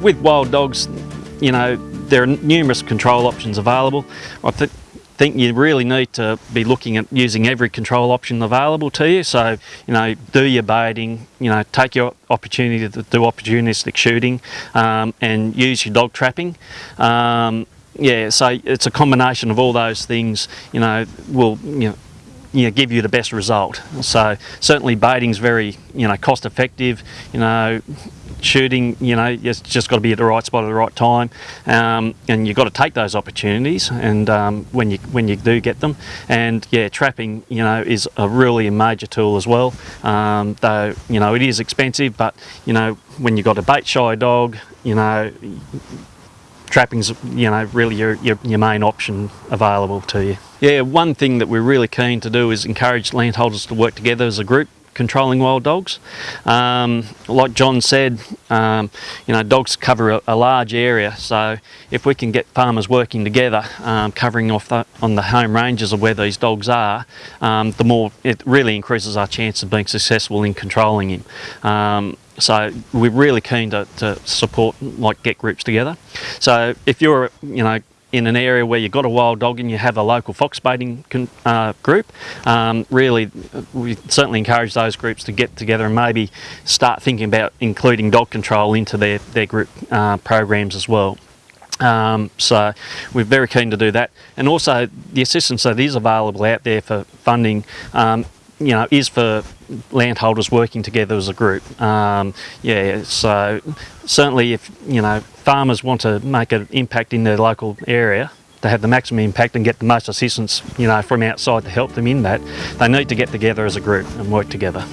with wild dogs, you know, there are numerous control options available. I th think you really need to be looking at using every control option available to you. So, you know, do your baiting, you know, take your opportunity to do opportunistic shooting um, and use your dog trapping. Um, yeah, so it's a combination of all those things, you know, will, you know, you know, give you the best result. So certainly baiting is very, you know, cost effective, you know, shooting, you know, it's just got to be at the right spot at the right time, um, and you've got to take those opportunities. And um, when you when you do get them, and yeah, trapping, you know, is a really a major tool as well. Um, though you know it is expensive, but you know when you've got a bait shy dog, you know. Trapping's, you know, really your, your, your main option available to you. Yeah, one thing that we're really keen to do is encourage landholders to work together as a group controlling wild dogs. Um, like John said, um, you know, dogs cover a, a, large area, so if we can get farmers working together, um, covering off the, on the home ranges of where these dogs are, um, the more it really increases our chance of being successful in controlling him. So we're really keen to, to support like get groups together. So if you're you know in an area where you've got a wild dog and you have a local fox baiting uh, group, um, really we certainly encourage those groups to get together and maybe start thinking about including dog control into their, their group uh, programs as well. Um, so we're very keen to do that and also the assistance that is available out there for funding um, you know, is for landholders working together as a group. Um, yeah, so certainly if, you know, farmers want to make an impact in their local area, to have the maximum impact and get the most assistance, you know, from outside to help them in that, they need to get together as a group and work together.